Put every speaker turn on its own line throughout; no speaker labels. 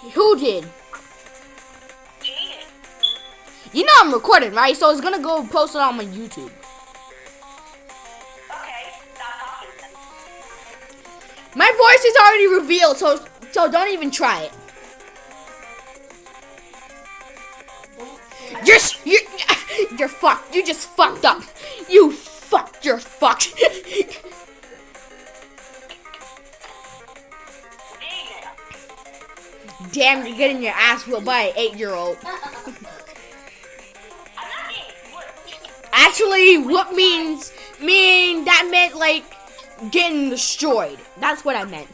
Who did? You know I'm recording, right? So it's gonna go post it on my YouTube.
Okay, stop talking then.
My voice is already revealed, so so don't even try it. You're you're, you're fucked. You just fucked up. You fucked. You're fucked. Damn, you're getting your ass whooped by an eight-year-old.
I'm not getting whooped.
Actually, what means mean that meant like getting destroyed. That's what I meant.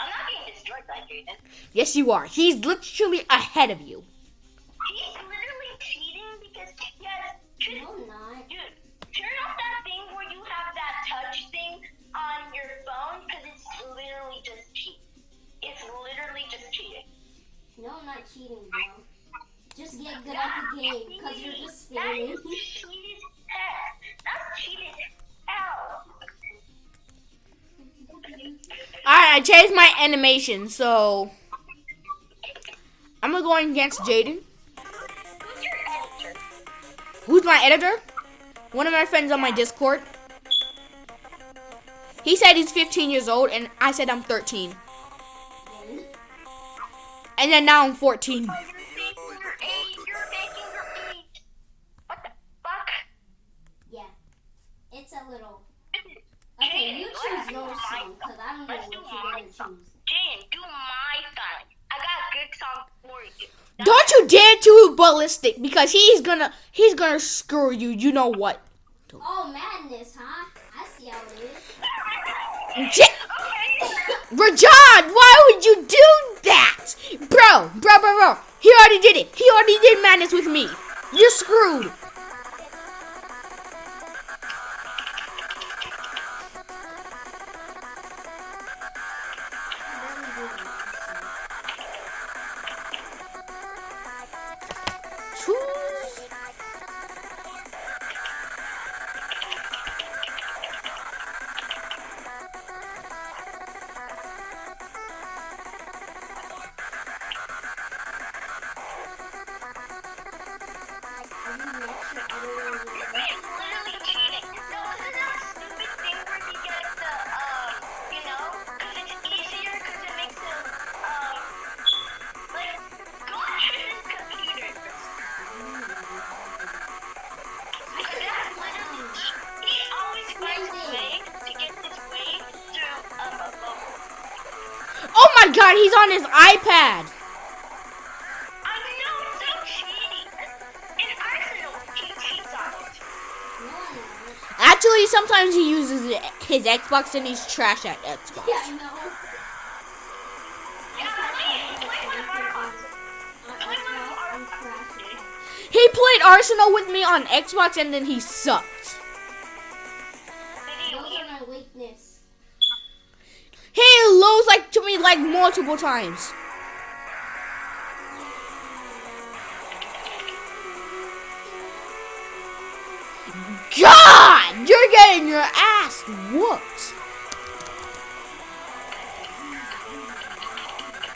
I'm not getting destroyed by Jaden.
Yes, you are. He's literally ahead of you.
He's literally cheating because he cheating.
No, I'm not cheating, bro. Just get good at the game, because you're just failing.
That's cheated as heck. That's cheated as hell.
Alright, I changed my animation, so I'm gonna go against Jaden.
Who's your editor?
Who's my editor? One of my friends on my Discord. He said he's 15 years old, and I said I'm 13. And then now I'm 14.
Oh, you're making your age. You're making your age. What the fuck?
yeah. It's a little. Okay, you choose your song, because I don't know
Let's
what you're gonna choose.
Jane, do my song. I got good song for you.
Don't you dare to ballistic because he's gonna he's gonna screw you. You know what?
Oh, madness, huh? I see how it is.
J-
Okay.
Rajad, why would you do that, bro? Bro, bro. He already did it. He already did madness with me. You're screwed. My God, he's on his iPad.
I know, so cheating. In Arsenal, he cheats on it.
No, I'm not.
Actually, sometimes he uses his Xbox and he's trash at Xbox.
Yeah, I know.
Yeah, play, play one of our
Arsenal, I'm crashing.
He played Arsenal with me on Xbox and then he sucked. Like multiple times. God, you're getting your ass whooped.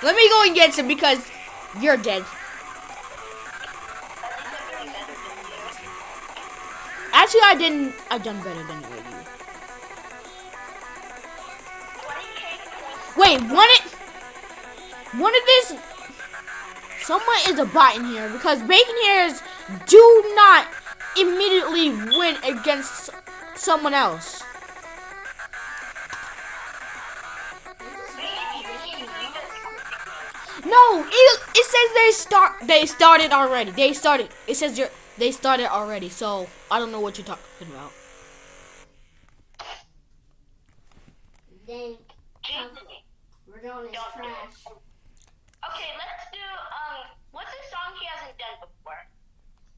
Let me go and get some because you're dead. Actually, I didn't. I done better than you. Wait, one it. One of this. Someone is a bot in here because bacon hairs do not immediately win against someone else. No, it, it says they start. They started already. They started. It says you're. They started already. So I don't know what you're talking about.
Then, Radon is trash.
Okay, let's do um what's a song he hasn't done before?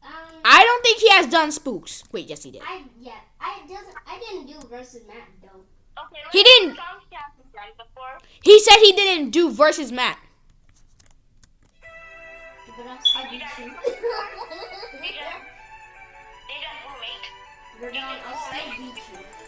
Um,
I don't think he has done spooks. Wait, yes he did.
I yeah, I doesn't. I didn't do versus Matt though.
Okay,
He didn't-
he before.
He said he didn't do versus Matt.
But I still beat you.
Deja, Deja roommate.
Radon, I still beat you.
Come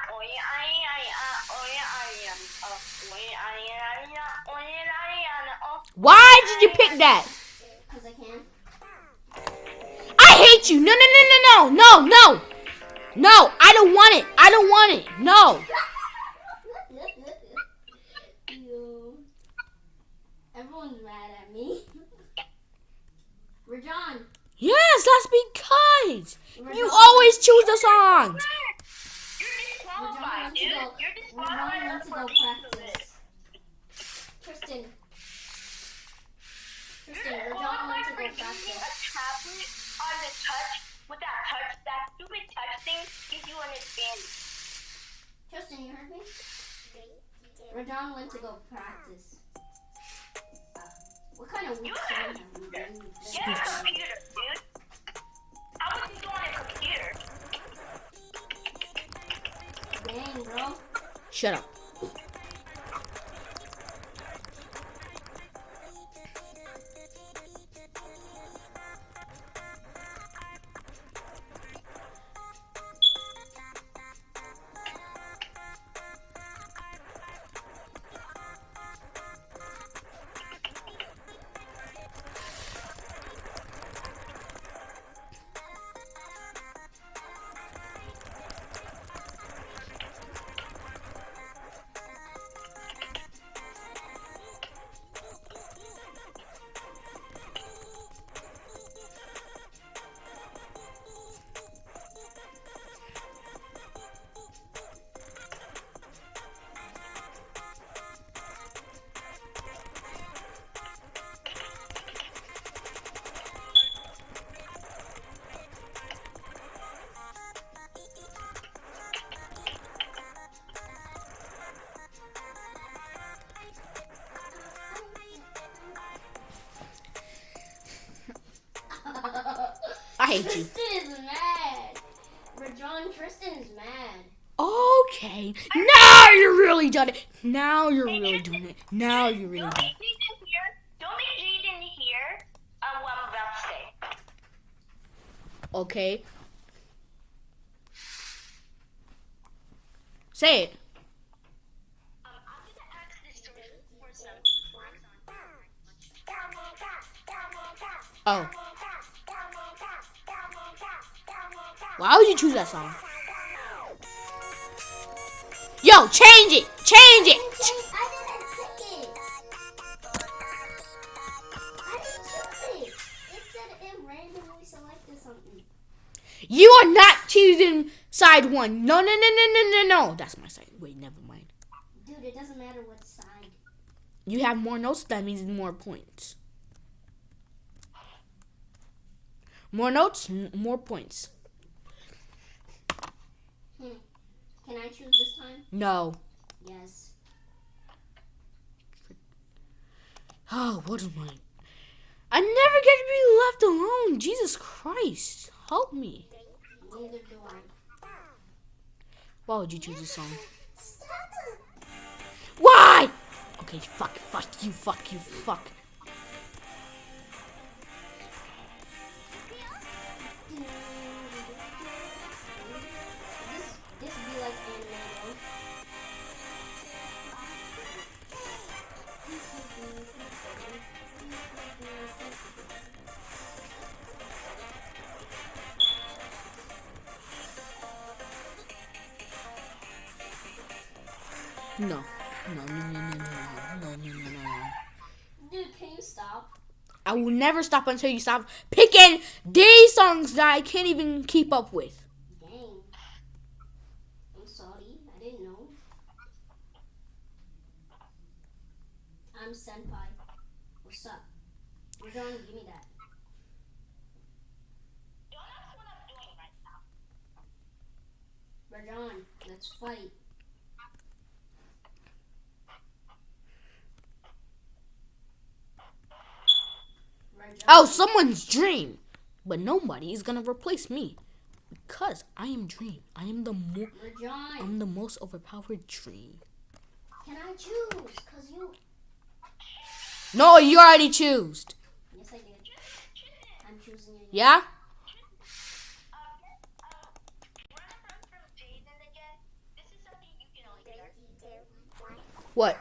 Why did you pick that?
Because I can.
I hate you. No, no, no, no, no, no, no. No, I don't want it. I don't want it. No.
Everyone's mad at me. Rajan.
Yes, that's because
Rajan.
you always choose the songs.
You're
Rajan
disqualified,
wants to
dude.
go.
You're disqualified
Rajan wants to
for
go
being so good.
practice. Tristan. Tristan, Rajan to go
disqualified for using
practice.
a tablet on the touch with that touch, that stupid touch thing gives you an advantage.
Tristan, you heard me? Rajan went to go practice. What kind of weak song have you?
Get a computer, dude. How would you go on a computer?
Bro.
Shut up. I hate you.
Tristan is mad. Rajon, Tristan is mad.
Okay. Now you're really done it. Now you're really doing it. Now you're really
Don't
done
make Jaden hear. Don't make Jaden hear um, what I'm about to say.
it. Okay. Say it.
Um,
Why would you choose that song? Yo, change it! Change it!
I didn't pick it. I didn't choose it. It said it randomly selected something.
You are not choosing side one. No, no, no, no, no, no, no. That's my side. Wait, never mind.
Dude, it doesn't matter what side.
You have more notes, that means more points. More notes, more points.
Can I choose this time?
No.
Yes.
Oh, what am I? I never get to be left alone. Jesus Christ. Help me.
Neither do I.
Why would you choose this song? Why? Okay, fuck, fuck you, fuck you, fuck. No. No, no, no, no, no, no, no, no, no.
Dude, can you stop?
I will never stop until you stop picking these songs that I can't even keep up with.
Dang. I'm sorry. I didn't know. I'm Senpai. What's up? We're going to give me that.
Don't ask what I'm doing right now.
Rajon, let's fight.
Oh, someone's dream. But nobody is gonna replace me. Because I am dream. I am the mo-
John,
I'm the most overpowered dream.
can I choose? Cause you.
No, you already choose.
Yes, I did. I'm choosing you.
Yeah? What?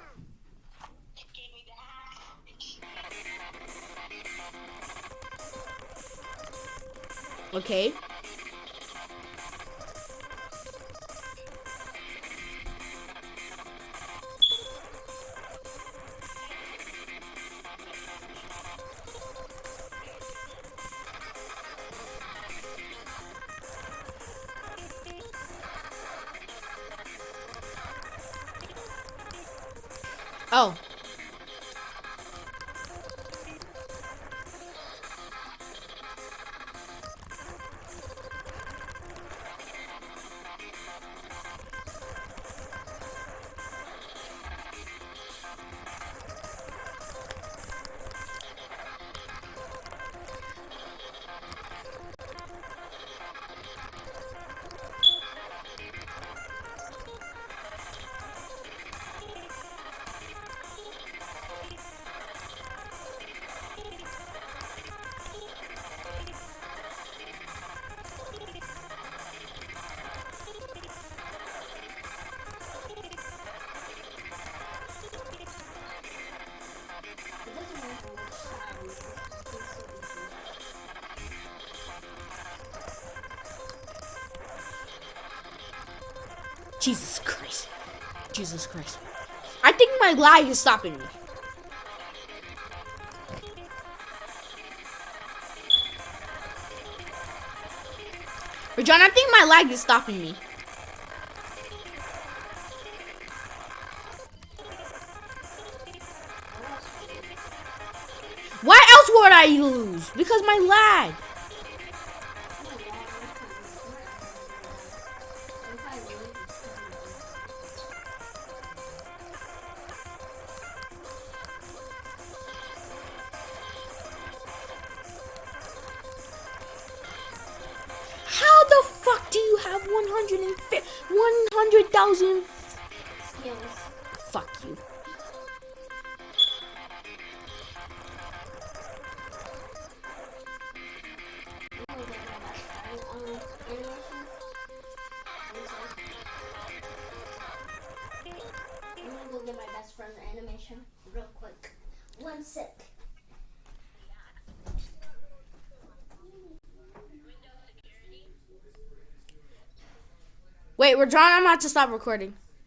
Okay. Oh. Jesus Christ. Jesus Christ. I think my lag is stopping me. But John, I think my lag is stopping me. Why else would I lose? Because my lag. 100,000? Wait, we're John. I'm about to stop recording.